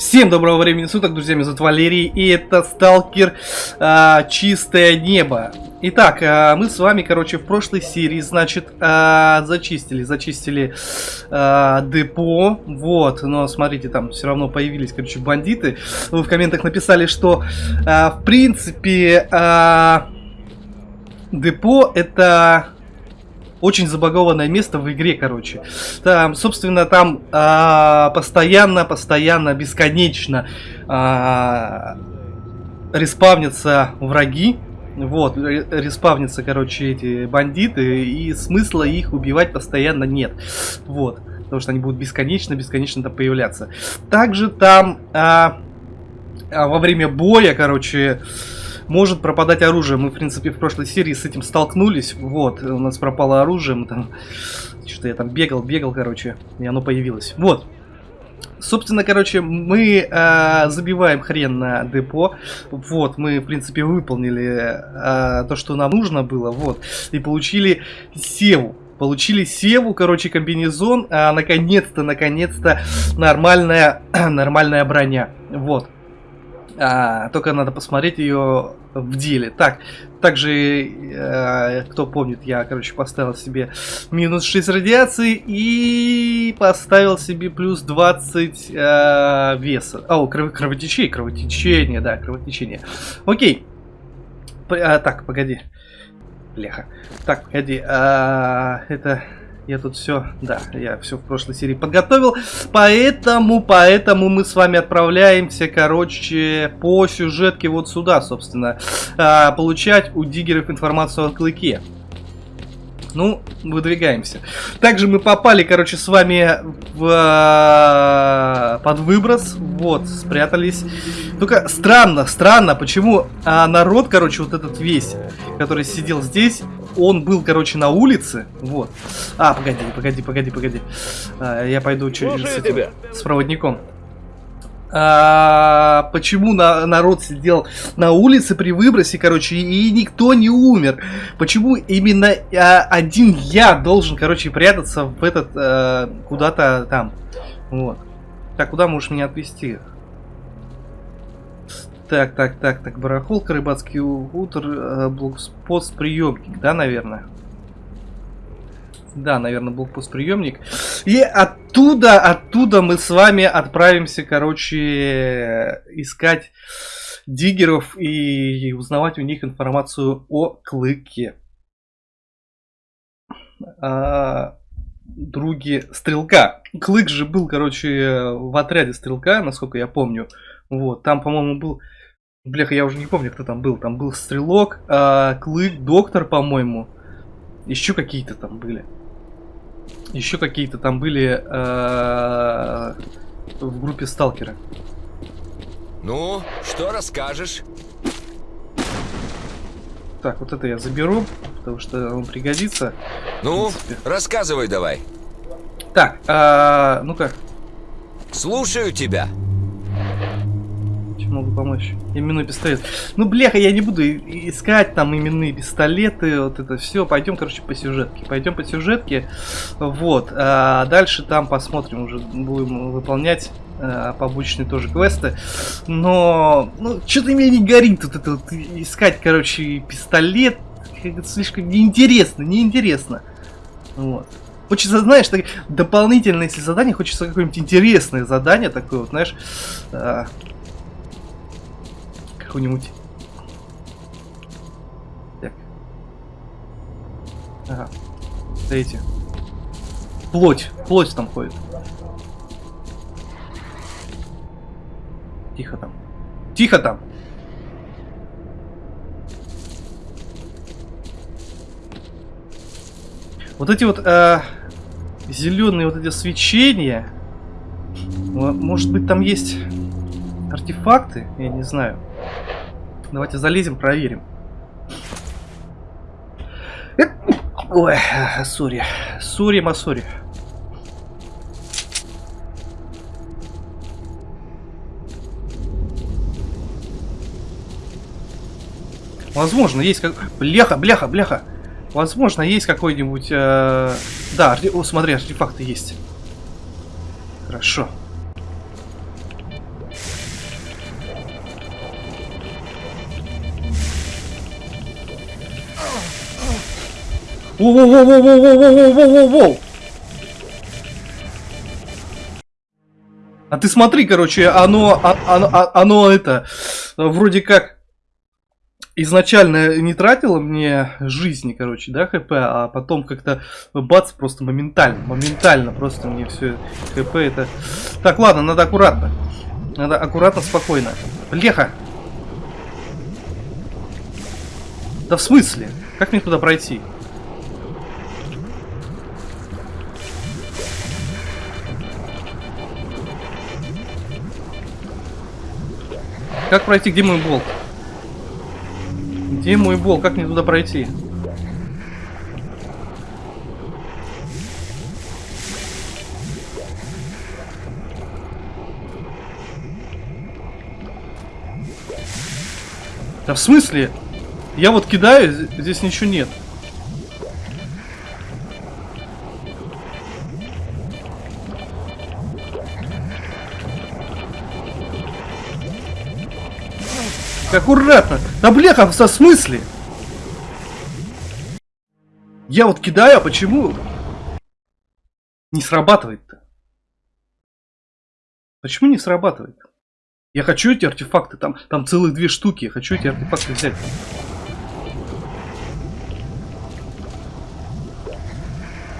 Всем доброго времени суток, друзья, меня зовут Валерий, и это Сталкер а, Чистое Небо. Итак, а, мы с вами, короче, в прошлой серии, значит, а, зачистили, зачистили а, депо, вот, но смотрите, там все равно появились, короче, бандиты. Вы в комментах написали, что, а, в принципе, а, депо это очень забагованное место в игре, короче. Там, собственно, там а, постоянно, постоянно, бесконечно а, респавнятся враги. Вот, респавнятся, короче, эти бандиты, и смысла их убивать постоянно нет. Вот, потому что они будут бесконечно, бесконечно там появляться. Также там а, а, во время боя, короче, может пропадать оружие. Мы, в принципе, в прошлой серии с этим столкнулись. Вот, у нас пропало оружие. Мы там... Что-то я там бегал, бегал, короче, и оно появилось. Вот. Собственно, короче, мы э, забиваем хрен на депо. Вот, мы, в принципе, выполнили э, то, что нам нужно было. Вот. И получили севу. Получили севу, короче, комбинезон. А, наконец-то, наконец-то нормальная, нормальная броня. Вот. А, только надо посмотреть ее в деле. Так, также, э, кто помнит, я, короче, поставил себе минус 6 радиации и поставил себе плюс 20 э, веса. О, кров кровотечение, кровотечение, да, кровотечение. Окей. П а, так, погоди. Бляха. Так, погоди. А, это... Я тут все, да, я все в прошлой серии подготовил. Поэтому, поэтому мы с вами отправляемся, короче, по сюжетке вот сюда, собственно. А, получать у диггеров информацию о клыке. Ну, выдвигаемся. Также мы попали, короче, с вами в, э, под выброс. Вот, спрятались. Только странно, странно, почему а, народ, короче, вот этот весь, который сидел здесь, он был, короче, на улице. Вот. А, погоди, погоди, погоди, погоди. А, я пойду через с, этим, с проводником. А, почему на, народ сидел на улице при выбросе, короче, и никто не умер? Почему именно а, один я должен, короче, прятаться в этот а, куда-то там? Вот. Так, куда можешь меня отвезти? Так, так, так, так, барахолка, рыбацкий утр, э, блокпост, приемник, да, наверное? Да, наверное, блокпост приемник. И оттуда, оттуда мы с вами отправимся, короче, искать диггеров и узнавать у них информацию о клыке. А, други стрелка. Клык же был, короче, в отряде стрелка, насколько я помню. Вот, там, по-моему, был Бляха, я уже не помню, кто там был. Там был Стрелок, э, Клык, Доктор, по-моему. Еще какие-то там были. Еще какие-то там были э, в группе Сталкера. Ну, что расскажешь? Так, вот это я заберу, потому что он пригодится. Ну, рассказывай давай. Так, э, ну-ка. Слушаю тебя помочь. Именной пистолет. Ну, бляха, я не буду искать там именные пистолеты, вот это все. Пойдем, короче, по сюжетке. Пойдем по сюжетке. Вот. А дальше там посмотрим, уже будем выполнять а, побочные тоже квесты. Но, ну, что-то мне не горит тут это вот искать, короче, пистолет. Слишком неинтересно, неинтересно. Вот. Хочется, знаешь, так, дополнительное, если задание, хочется какое-нибудь интересное задание такое, вот, знаешь, а, какую-нибудь... Так. Ага. Смотрите. Плоть. Плоть там ходит. Тихо там. Тихо там. Вот эти вот э, зеленые вот эти свечения. Может быть там есть артефакты? Я не знаю. Давайте залезем, проверим. Ой, сори. Сори, масори. Возможно, есть как... Бляха, бляха, бляха. Возможно, есть какой-нибудь... Э... Да, О, смотри, артефакты есть. Хорошо. Воу-воу-воу-воу-воу-воу-воу-воу-воу! А ты смотри, короче, оно, оно, оно это, вроде как изначально не тратило мне жизни, короче, да, хп, а потом как-то бац, просто моментально, моментально просто мне все хп это... Так, ладно, надо аккуратно. Надо аккуратно, спокойно. Леха! Да в смысле? Как мне туда пройти? Как пройти? Где мой болт? Где мой болт? Как мне туда пройти? Да в смысле? Я вот кидаю, здесь ничего нет. Аккуратно. Да бляха, в смысле? Я вот кидаю, а почему не срабатывает-то? Почему не срабатывает? Я хочу эти артефакты, там, там целых две штуки, я хочу эти артефакты взять.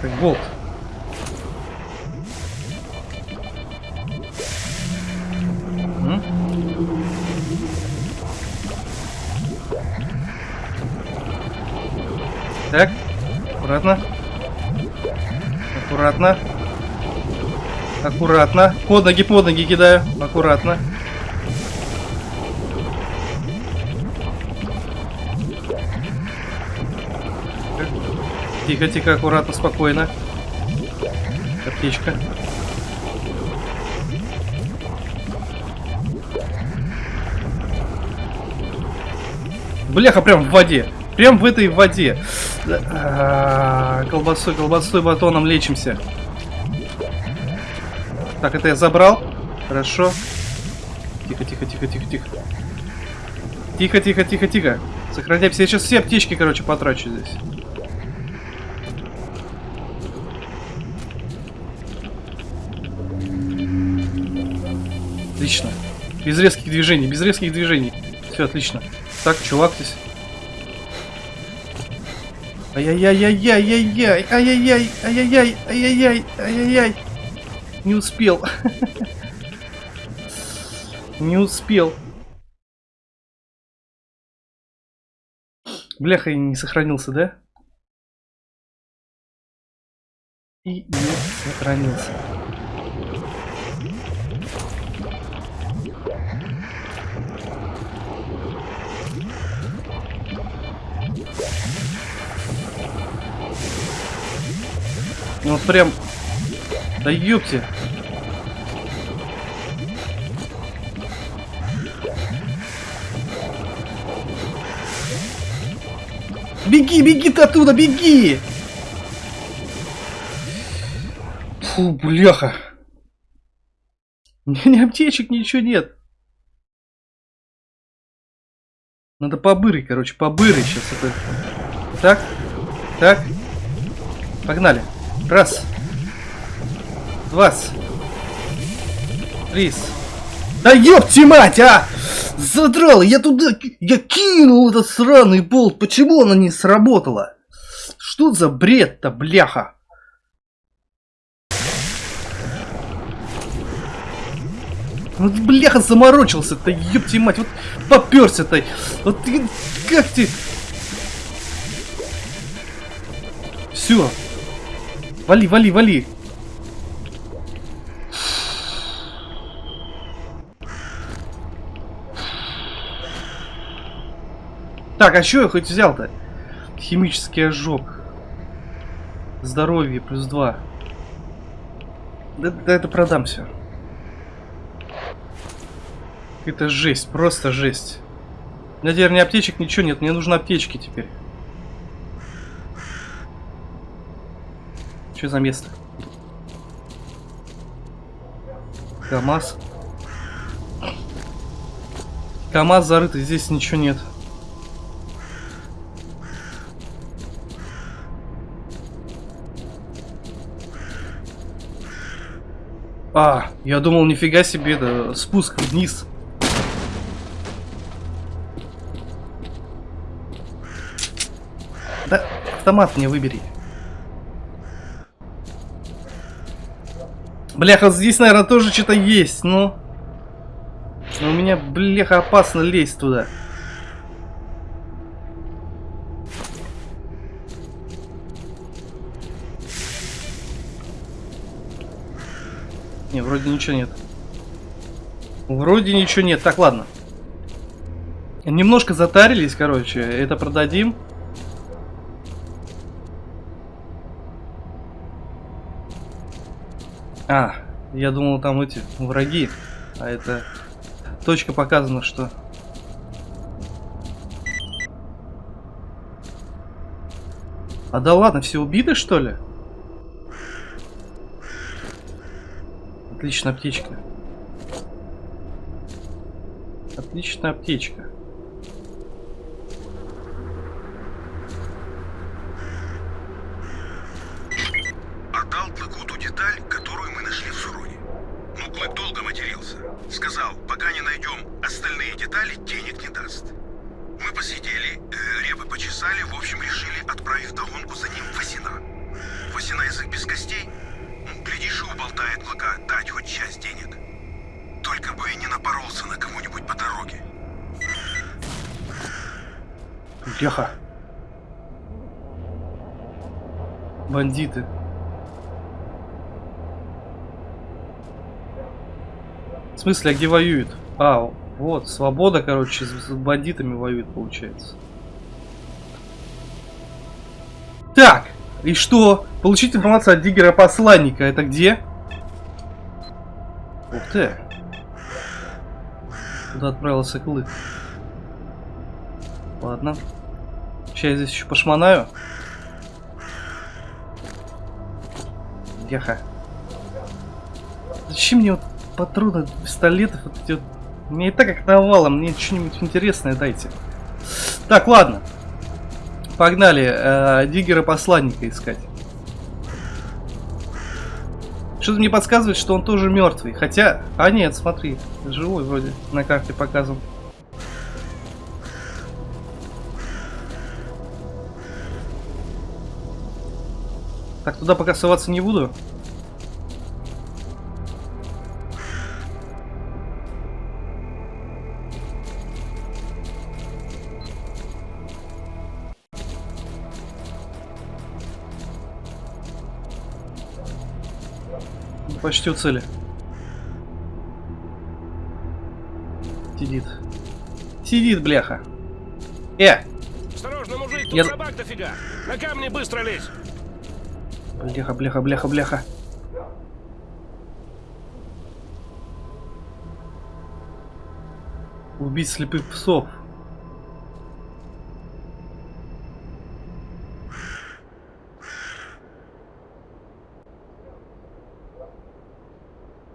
Так, болт. Аккуратно. Аккуратно. Под ноги, под ноги кидаю. Аккуратно. Тихо, тихо, аккуратно, спокойно. Аптечка. Бляха, прям в воде. Прям в этой воде. А, Колбасой, колбасой, батоном лечимся. Так, это я забрал. Хорошо. Тихо, тихо, тихо, тихо, тихо. Тихо, тихо, тихо, тихо. Сохраняемся. Я сейчас все аптечки, короче, потрачу здесь. Отлично. Без резких движений, без резких движений. Все отлично. Так, чувак здесь. Ай-яй-яй-яй-яй-яй, ай-яй-яй, ай-яй-яй, ай-яй-яй, ай-яй-яй. Не успел. Не успел. Бляха, и не сохранился, да? И не сохранился. Ну вот прям... Да ёпте. Беги, беги ты оттуда, беги! Фу, бляха. У меня ни аптечек, ничего нет. Надо побырить, короче, побырить сейчас это. Так, так. Погнали. Раз. Два. Три. Да ёпти мать, а! Задрал, я туда, я кинул этот сраный болт. Почему она не сработала? Что за бред-то, бляха? Вот бляха заморочился-то, ёпти мать, вот попёрся-то. Вот ты, как ты... Все. Вали, вали, вали. Так, а что я хоть взял-то? Химический ожог. Здоровье плюс два. Да, да это продам все. Это жесть, просто жесть. У меня теперь ни аптечек, ничего нет. Мне нужны аптечки теперь. Что за место? КамАЗ. КамАЗ зарытый здесь ничего нет. А, я думал, нифига себе, это спуск вниз. Да, автомат мне выбери. Бляха, здесь, наверное, тоже что-то есть, но... Но у меня, бляха, опасно лезть туда. Не, вроде ничего нет. Вроде ничего нет. Так, ладно. Немножко затарились, короче. Это продадим. А, я думал там эти враги. А это точка показана, что... А да ладно, все убиты что ли? Отличная аптечка. Отличная аптечка. Смысле, а где воюют? А, вот, свобода, короче, с с бандитами воюет, получается. Так, и что? Получить информацию от Диггера посланника. Это где? Ух ты. Куда отправился Клык? Ладно. Сейчас я здесь еще пошмонаю. Яха. Зачем мне вот патроны пистолетов? Вот эти вот... Мне и так как навалом, мне что-нибудь интересное дайте. Так, ладно. Погнали. Э, Диггера посланника искать. Что-то мне подсказывает, что он тоже мертвый. Хотя... А нет, смотри. Живой вроде. На карте показан. Так, туда пока соваться не буду. Почти у цели. Сидит. Сидит, бляха. Э! Осторожно, мужик, тут Я- собак дофига. На камни быстро лезь. Бляха, бляха, бляха, бляха. Убить слепых псов.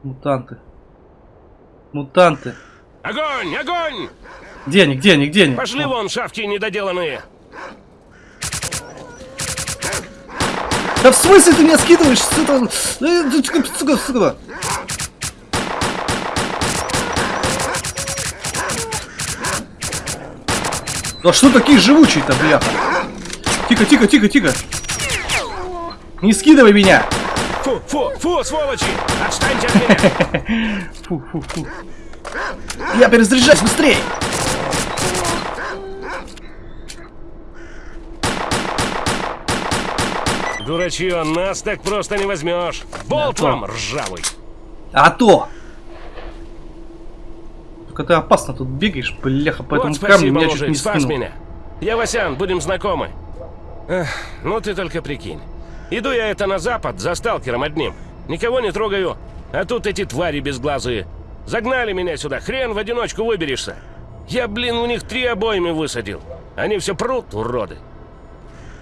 Мутанты. Мутанты. Огонь, огонь! Где они, где они, где они? Пошли вон, шавки недоделанные. Да в смысле ты меня скидываешь? Сука, Э, ты, сука, сука, сука. Да что такие живучие-то, бля? Тихо, тихо, тихо, тихо. Не скидывай меня. Фу, фу, фу, сволочи! Отстаньте от меня! Фу, фу, фу. Я перезаряжаюсь быстрее. Дурачье, нас так просто не возьмешь. Болт Да, вам, ржавый. А то. Только ты опасно тут бегаешь, бляха, по этому вот спасибо, меня чуть не спас скинул. меня. Я Васян, будем знакомы. Эх, ну ты только прикинь. Иду я это на запад за сталкером одним. Никого не трогаю. А тут эти твари безглазые. Загнали меня сюда, хрен в одиночку выберешься. Я, блин, у них три обойми высадил. Они все прут, уроды.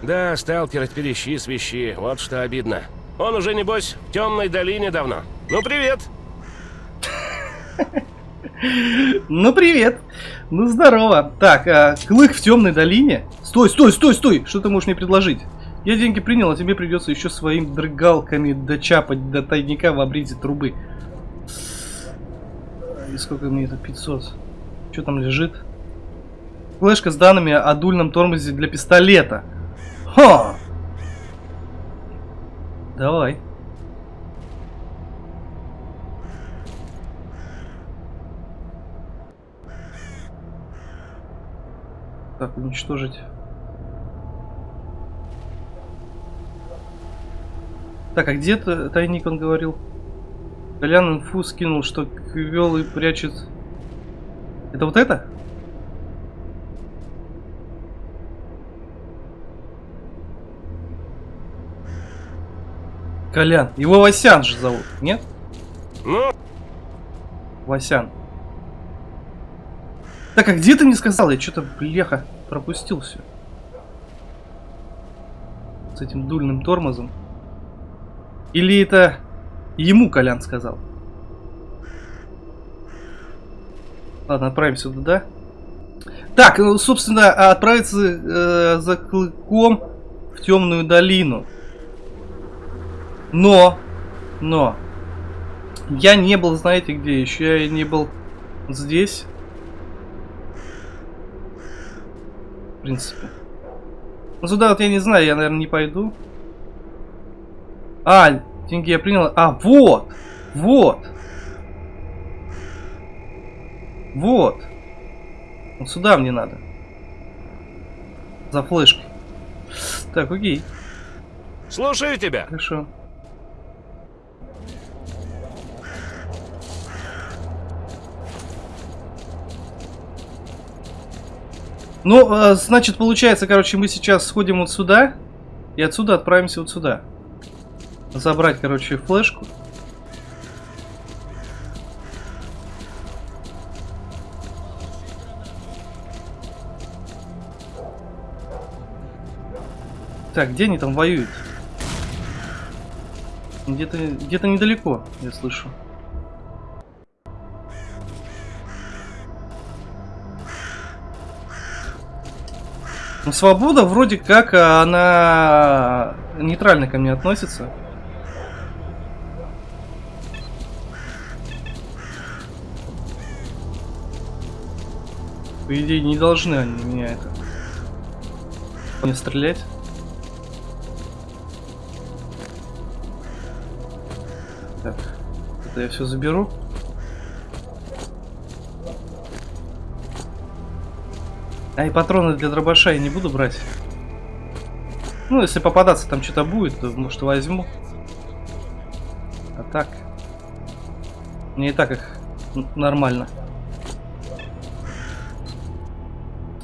Да, сталкер от перещи свищи, вот что обидно. Он уже, небось, в темной долине давно. Ну, привет! Ну привет. Ну здорово. Так, а, клык в темной долине. Стой, стой, стой, стой. Что ты можешь мне предложить? Я деньги принял, а тебе придется еще своими дрыгалками дочапать до тайника в обрезе трубы. И сколько мне это? 500. Что там лежит? Флешка с данными о дульном тормозе для пистолета. Ха! Давай. Так, уничтожить. Так, а где то тайник он говорил? Колян инфу скинул, что Квелый прячет... Это вот это? Колян. Его Васян же зовут, нет? Ну, Васян. Так, а где ты мне сказал? Я что-то, бляха, пропустил все. С этим дульным тормозом. Или это ему Колян сказал? Ладно, отправимся туда. Так, ну, собственно, отправиться э, за клыком в темную долину. Но, но, я не был, знаете где, еще я не был здесь. В принципе. Ну сюда вот я не знаю, я, наверное, не пойду. А, деньги я принял. А, вот! Вот! Вот! Вот сюда мне надо. За флешкой. Так, окей. слушаю тебя. Хорошо. Ну, э, значит, получается, короче, мы сейчас сходим вот сюда. И отсюда отправимся вот сюда. Забрать, короче, флешку. Так, где они там воюют? Где-то где-то недалеко, я слышу. Ну, свобода вроде как а, она нейтрально ко мне относится. По идее, не должны они меня это... Не стрелять. Так, это я все заберу. А и патроны для дробаша я не буду брать. Ну, если попадаться там что-то будет, то может возьму. А так. Мне и так их нормально.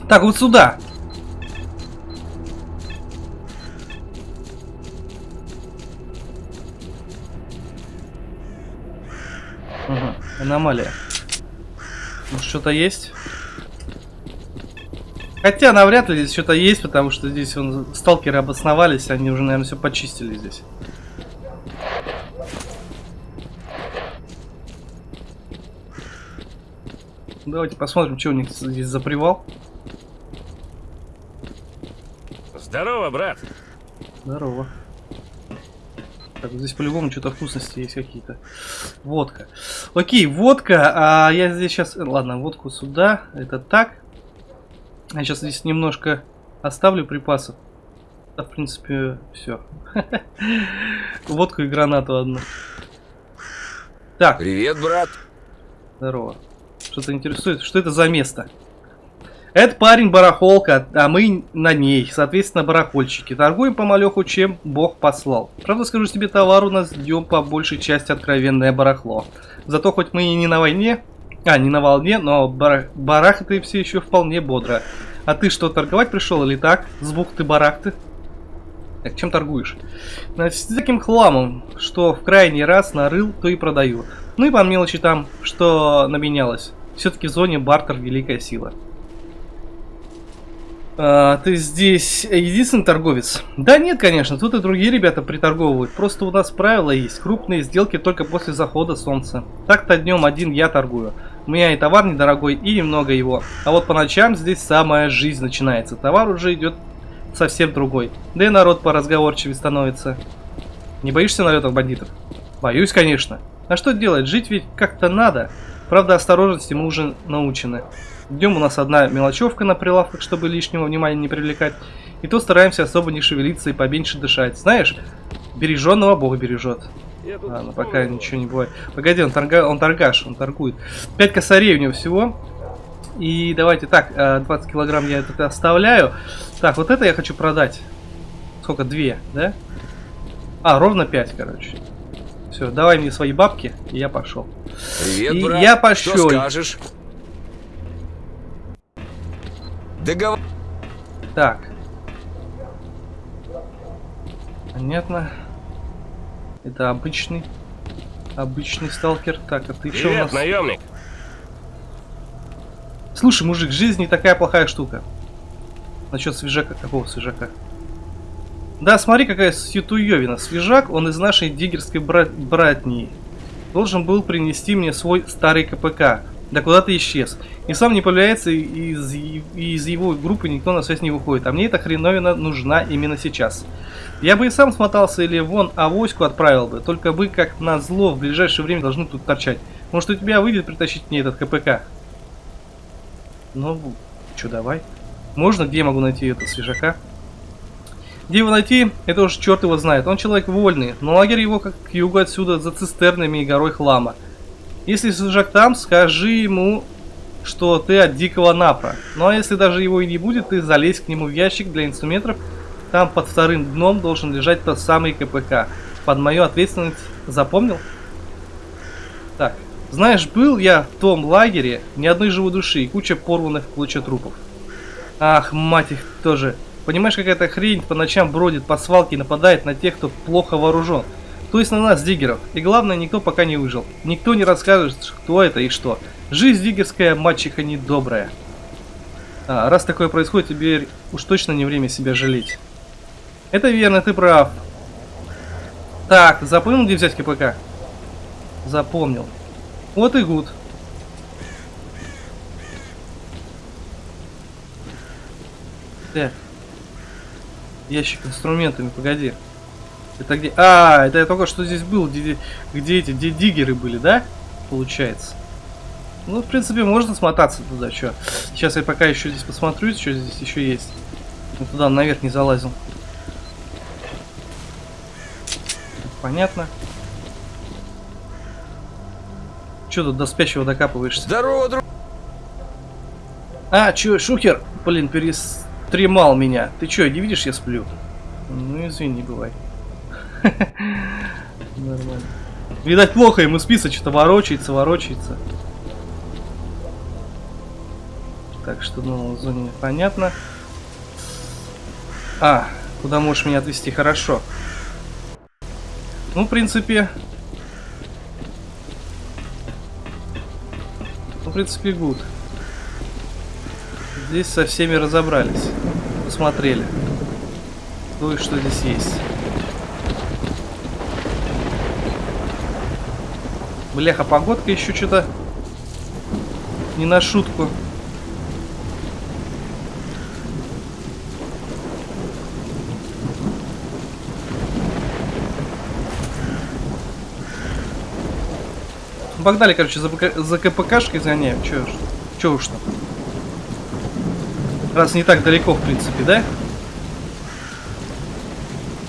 Так, вот сюда. Ага, аномалия. Может, что-то есть? Хотя навряд ли здесь что-то есть, потому что здесь вон, сталкеры обосновались, они уже, наверное, все почистили здесь. Давайте посмотрим, что у них здесь за привал. Здорово, брат. Здорово. Так, здесь по-любому что-то вкусности есть какие-то. Водка. Окей, водка. А я здесь сейчас... Ладно, водку сюда. Это так. Я сейчас здесь немножко оставлю припасов. Да, в принципе, все. Водку и гранату одну. Так, Привет, брат. здорово. Что-то интересует. Что это за место? Это парень барахолка, а мы на ней, соответственно, барахольщики. Торгуем по малеху, чем бог послал. Правда, скажу тебе, товар у нас днем по большей части откровенное барахло. Зато хоть мы и не на войне, а, не на волне, но бар барахты все еще вполне бодро. А ты что, торговать пришел или так? С бухты барахты? Так, чем торгуешь? Значит, таким хламом, что в крайний раз нарыл, то и продаю. Ну и по мелочи там, что наменялось. Все-таки в зоне бартер великая сила. А, ты здесь единственный торговец? Да нет, конечно, тут и другие ребята приторговывают. Просто у нас правило есть. Крупные сделки только после захода солнца. Так-то днем один я торгую. У меня и товар недорогой, и немного его. А вот по ночам здесь самая жизнь начинается. Товар уже идет совсем другой. Да и народ поразговорчивее становится. Не боишься налетов бандитов? Боюсь, конечно. А что делать? Жить ведь как-то надо. Правда, осторожности мы уже научены. Днем у нас одна мелочевка на прилавках, чтобы лишнего внимания не привлекать. И то стараемся особо не шевелиться и поменьше дышать. Знаешь, береженного Бог бережет. Ладно, пока ничего не бывает. Погоди, он, торга... он торгаш, он торгует. 5 косарей у него всего. И давайте так, 20 э, килограмм я это оставляю. Так, вот это я хочу продать. Сколько? Две, да? А, ровно 5, короче. Все, давай мне свои бабки, и я пошел. Привет, и брат. я пошел. Что скажешь? Договор... Так. Понятно. Это обычный. Обычный сталкер. Так, а ты что у Привет, нас? наемник. Слушай, мужик, жизнь не такая плохая штука. Насчет свежака. Какого свежака? Да, смотри, какая ситуевина. Свежак, он из нашей диггерской брат... братнии. Должен был принести мне свой старый КПК. Да куда ты исчез. И сам не появляется, и из, из его группы никто на связь не выходит. А мне эта хреновина нужна именно сейчас. Я бы и сам смотался или вон авоську отправил бы. Только бы, как на зло, в ближайшее время должны тут торчать. Может, у тебя выйдет притащить мне этот КПК? Ну, что, давай. Можно? Где я могу найти это свежака? Где его найти, это уж черт его знает. Он человек вольный, но лагерь его как к югу отсюда за цистернами и горой хлама. Если свежак там, скажи ему, что ты от дикого напра. Ну а если даже его и не будет, ты залезь к нему в ящик для инструментов. Там под вторым дном должен лежать тот самый КПК. Под мою ответственность запомнил? Так, знаешь, был я в том лагере, ни одной живой души и куча порванных в клочья трупов. Ах, мать их тоже. Понимаешь, какая-то хрень по ночам бродит по свалке и нападает на тех, кто плохо вооружен. То есть на нас, диггеров. И главное, никто пока не выжил. Никто не расскажет, кто это и что. Жизнь диггерская, мачеха недобрая. А, раз такое происходит, теперь уж точно не время себя жалеть. Это верно, ты прав. Так, запомнил, где взять КПК? Запомнил. Вот и гуд. Так. Ящик инструментами, погоди. Это где? А, это я только что здесь был, где, где эти, где диггеры были, да? Получается. Ну, в принципе, можно смотаться туда, что. Сейчас я пока еще здесь посмотрю, что здесь еще есть. Я туда наверх не залазил. Понятно. Че тут до спящего докапываешься? Здорово, друг. А, чё, шухер? Блин, перестремал меня. Ты чё, не видишь, я сплю? Ну, извини, бывай. Нормально. Видать, плохо ему спится, что-то ворочается, ворочается. Так что, ну, зоне понятно. А, куда можешь меня отвезти? Хорошо. Ну, в принципе... Ну, в принципе, гуд. Здесь со всеми разобрались. Посмотрели. Ну и что здесь есть. Бляха, погодка еще что-то не на шутку. Погнали, короче, за, за КПКшкой загоняем. Че че уж там. Раз не так далеко, в принципе, да?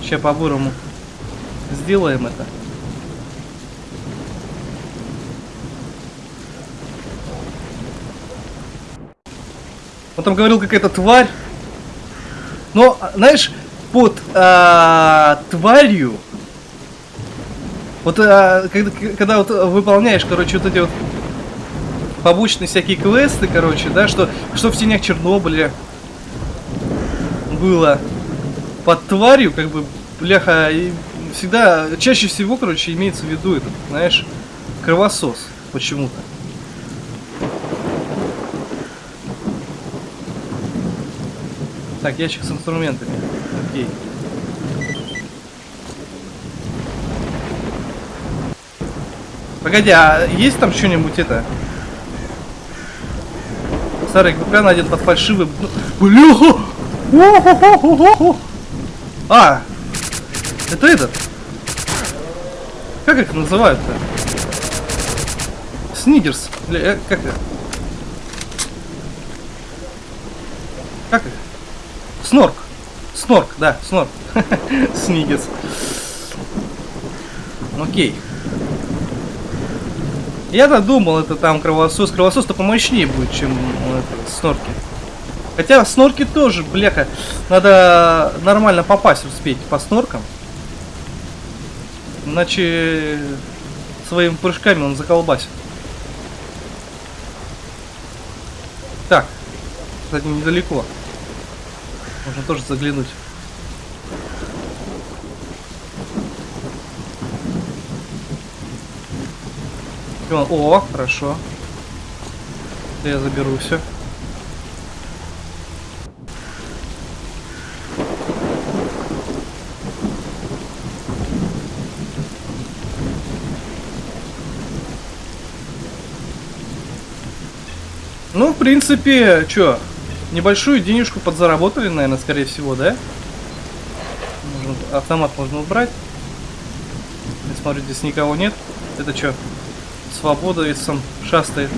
Сейчас по-бурому сделаем это. Он там говорил, какая-то тварь. Но, знаешь, под а, тварью вот а, когда, когда вот выполняешь, короче, вот эти вот побочные всякие квесты, короче, да, что, что в тенях Чернобыля было под тварью, как бы, бляха, и всегда, чаще всего, короче, имеется в виду этот, знаешь, кровосос почему-то. Так, ящик с инструментами. Окей. Погоди, а есть там что-нибудь это? Старый КПК надет под фальшивый... Бля! О-хо-хо-хо-хо. А, это этот. Как их называют-то? Снигерс. Или, э, как это? Как их? Снорк. Снорк, да, снорк. Снигерс. Окей. Я-то думал, это там кровосос. Кровосос-то помощнее будет, чем это, снорки. Хотя снорки тоже, бляха, надо нормально попасть успеть по сноркам. Иначе своими прыжками он заколбасит. Так, кстати, недалеко. Можно тоже заглянуть. О, хорошо. Я заберу все. Ну, в принципе, что, небольшую денежку подзаработали, наверное, скорее всего, да? Можно, автомат можно убрать. Я смотрю, здесь никого нет. Это что? Свобода ведь сам шастает.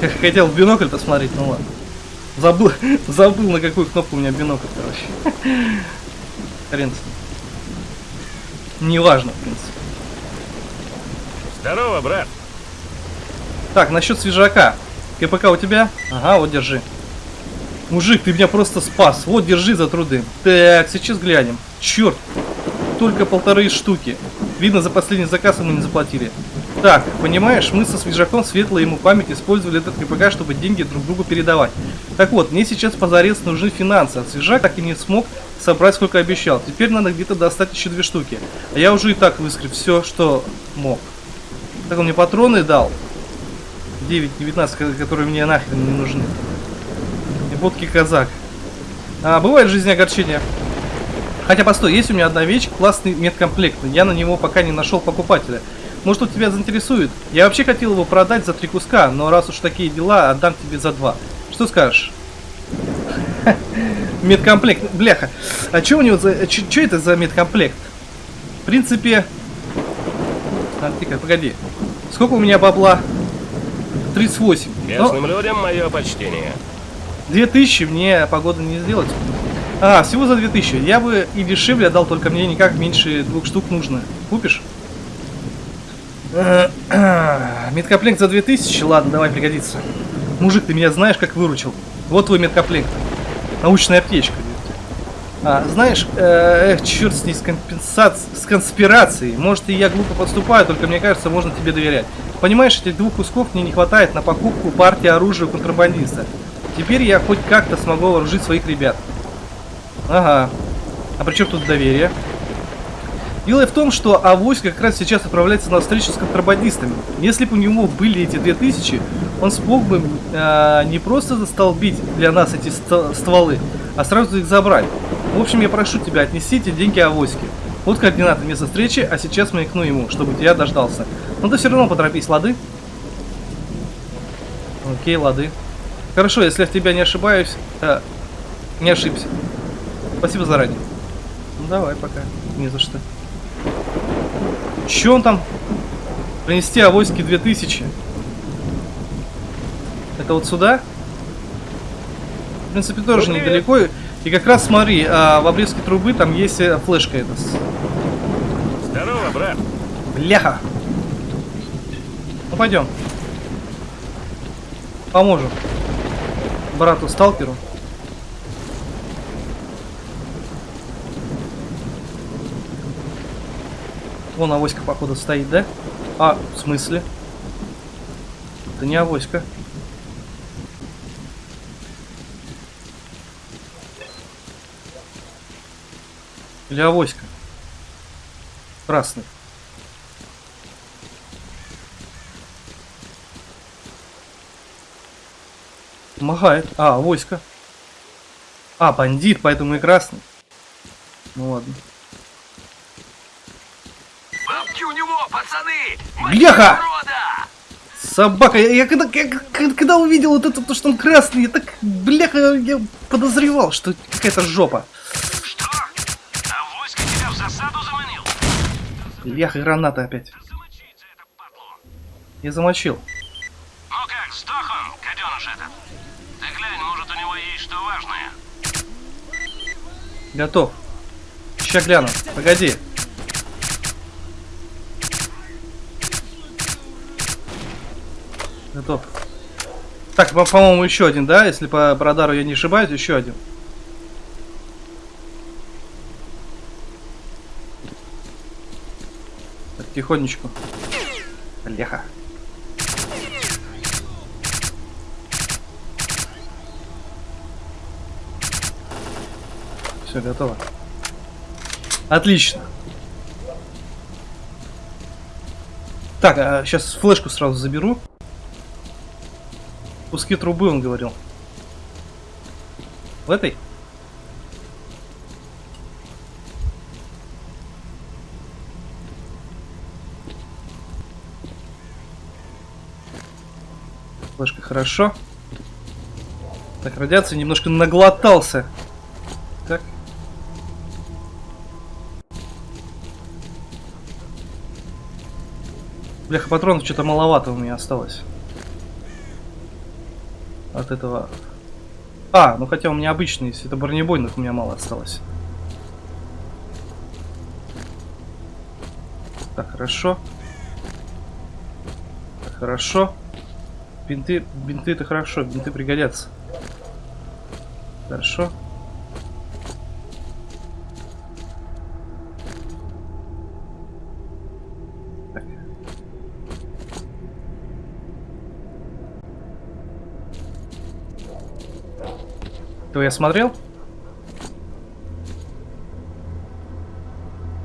Я хотел в бинокль посмотреть, ну ладно. Забыл, забыл на какую кнопку у меня бинокль, короче. Хрен с ним. Неважно, в принципе. Здорово, брат. Так, насчет свежака. КПК у тебя? Ага, вот держи. Мужик, ты меня просто спас. Вот, держи за труды. Так, сейчас глянем. Черт, только полторы штуки. Видно, за последний заказ мы не заплатили. Так, понимаешь, мы со свежаком светлой ему память использовали этот КПК, чтобы деньги друг другу передавать. Так вот, мне сейчас позарез нужны финансы, а свежак так и не смог собрать, сколько обещал. Теперь надо где-то достать еще две штуки. А я уже и так выскреб все, что мог. Так он мне патроны дал. 9-19, которые мне нахрен не нужны. И водки казак. А, бывает в жизни огорчения. Хотя, постой, есть у меня одна вещь, классный медкомплект. Я на него пока не нашел покупателя. Может, он тебя заинтересует? Я вообще хотел его продать за три куска, но раз уж такие дела, отдам тебе за два. Что скажешь? Медкомплект, бляха. А что у него за... Что это за медкомплект? В принципе... Ты погоди. Сколько у меня бабла? 38. Местным людям мое почтение. 2000 мне погода не сделать. А, всего за 2000. Я бы и дешевле отдал, только мне никак меньше двух штук нужно. Купишь? Медкомплект за 2000? Ладно, давай, пригодится. Мужик, ты меня знаешь, как выручил. Вот твой медкомплект. Научная аптечка. А, знаешь, э, эх, черт с ней, с, компенсацией, с конспирацией. Может, и я глупо поступаю, только мне кажется, можно тебе доверять. Понимаешь, этих двух кусков мне не хватает на покупку партии оружия у контрабандиста. Теперь я хоть как-то смогу вооружить своих ребят. Ага. А при чем тут доверие? Дело в том, что Авось как раз сейчас отправляется на встречу с контрабандистами. Если бы у него были эти 2000, он смог бы э, не просто застолбить для нас эти стволы, а сразу их забрать. В общем, я прошу тебя, отнеси эти деньги Авоське. Вот координаты места встречи, а сейчас маякну ему, чтобы тебя дождался. Но ты все равно поторопись, лады? Окей, лады. Хорошо, если я в тебя не ошибаюсь, э, не ошибся. Спасибо заранее. Ну давай, пока. Не за что. Че он там? Принести авоськи 2000. Это вот сюда? В принципе, тоже ну, недалеко. И как раз смотри, а, в обрезке трубы там есть э, флешка эта. Здорово, брат. Бляха. Ну пойдем. Поможем. Брату сталкеру. Вон авоська, походу, стоит, да? А, в смысле? Это не авоська. Или авоська? Красный. Помогает. А, авоська. А, бандит, поэтому и красный. Ну ладно. у него, пацаны! Бляха! Собака, я, я когда, я когда увидел вот это, то, что он красный, я так, бляха, я подозревал, что какая-то жопа. Бляха, граната опять. Я замочил. Ну как, сдох он, гаденыш этот? Ты глянь, может у него есть что важное. Готов. Ща гляну. Погоди. Готов. Так, по- по-моему, еще один, да? Если по радару я не ошибаюсь, еще один. Так, тихонечку. Леха. Все, готово. Отлично. Так, а сейчас флешку сразу заберу. Куски трубы, он говорил. В этой? Флешка хорошо. Так, радиация немножко наглотался. Так. Бляха, патронов что-то маловато у меня осталось. От этого. А, ну хотя у меня обычный, если это бронебойных, у меня мало осталось. Так, хорошо. Так, хорошо. Бинты, бинты это хорошо, бинты пригодятся. Хорошо. Так. Я смотрел?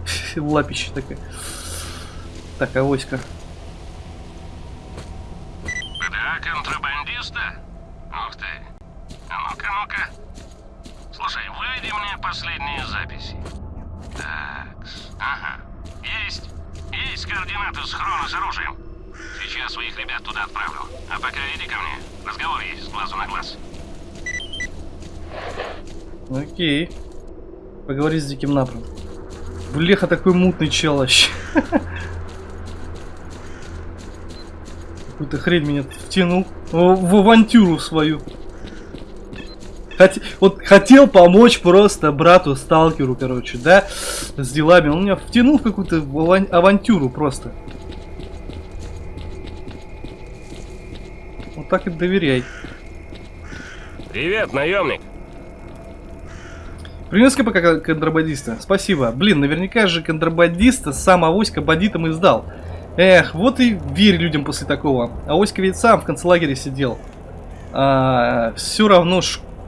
Лапище такая. Так, авоська. Да, контрабандиста? Ух ты. А ну-ка, ну-ка. Слушай, выведи мне последние записи. Так, ага. Есть. Есть координаты схрона с оружием. Сейчас своих ребят туда отправлю. А пока иди ко мне. Разговор есть с глазу на глаз. Окей. Поговори с диким напром. Блеха такой мутный чел вообще. Какую-то хрень меня втянул в авантюру свою. Хот- вот хотел помочь просто брату сталкеру, короче, да, с делами. Он меня втянул в какую-то аван- авантюру просто. Вот так и доверяй. Привет, наемник. Принес пока контрабандиста. Спасибо. Блин, наверняка же контрабандиста сам Авоська бандитам и сдал. Эх, вот и верь людям после такого. Авоська ведь сам в концлагере сидел. А, все равно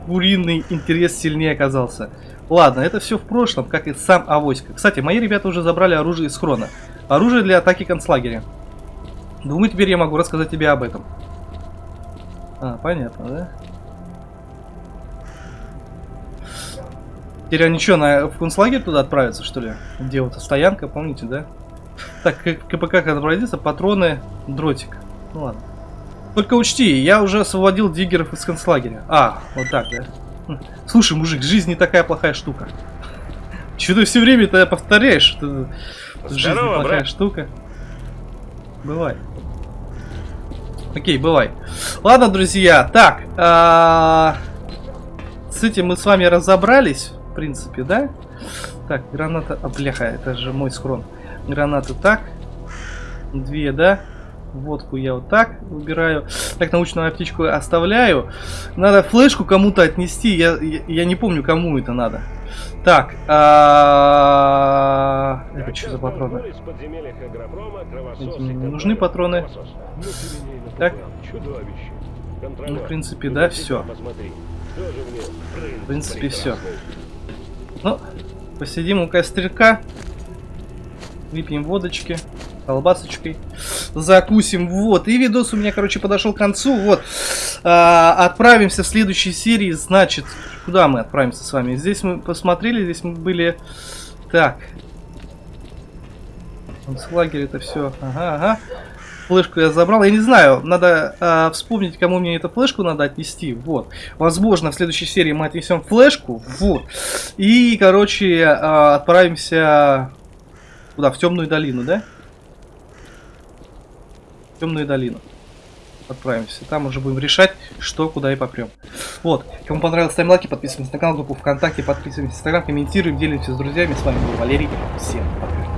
шкуриный интерес сильнее оказался. Ладно, это все в прошлом, как и сам Авоська. Кстати, мои ребята уже забрали оружие из хрона. Оружие для атаки концлагеря. Думаю, теперь я могу рассказать тебе об этом. А, понятно, да? Теперь они что, на, в концлагерь туда отправятся, что ли? Где вот стоянка, помните, да? Так, КПК контрабандиста, патроны, дротик. Ну ладно. Только учти, я уже освободил диггеров из концлагеря. А, вот так, да? Хм. Слушай, мужик, жизнь не такая плохая штука. Че ты все время это повторяешь? что Жизнь Здорово, неплохая брат. штука. Бывай. Окей, бывай. Ладно, друзья, так. а, С этим мы с вами разобрались, в принципе, да? Так, граната... А, бляха, это же мой схрон. Гранаты так. Две, да? Водку я вот так выбираю. Так, научную аптечку оставляю. Надо флешку кому-то отнести. Я, я, я не помню, кому это надо. Так. а, Это что за патроны? Эти не нужны патроны. Так. Ну, в принципе, да, все. В принципе, все. Ну, посидим у костряка. Выпьем водочки. Колбасочкой. Закусим. Вот. И видос у меня, короче, подошел к концу. Вот. А, отправимся в следующей серии. Значит, куда мы отправимся с вами? Здесь мы посмотрели, здесь мы были... Так. Концлагерь это все. Ага, ага. Флешку я забрал. Я не знаю, надо а, вспомнить, кому мне эту флешку надо отнести. Вот. Возможно, в следующей серии мы отнесем флешку. Вот. И, короче, а, отправимся куда? В темную долину, да? Темную долину. Отправимся. Там уже будем решать, что, куда и попрем. Вот. Кому понравилось, ставим лайки, подписываемся на канал, группу ВКонтакте, подписываемся на Инстаграм, комментируем, делимся с друзьями. С вами был Валерий. Всем пока.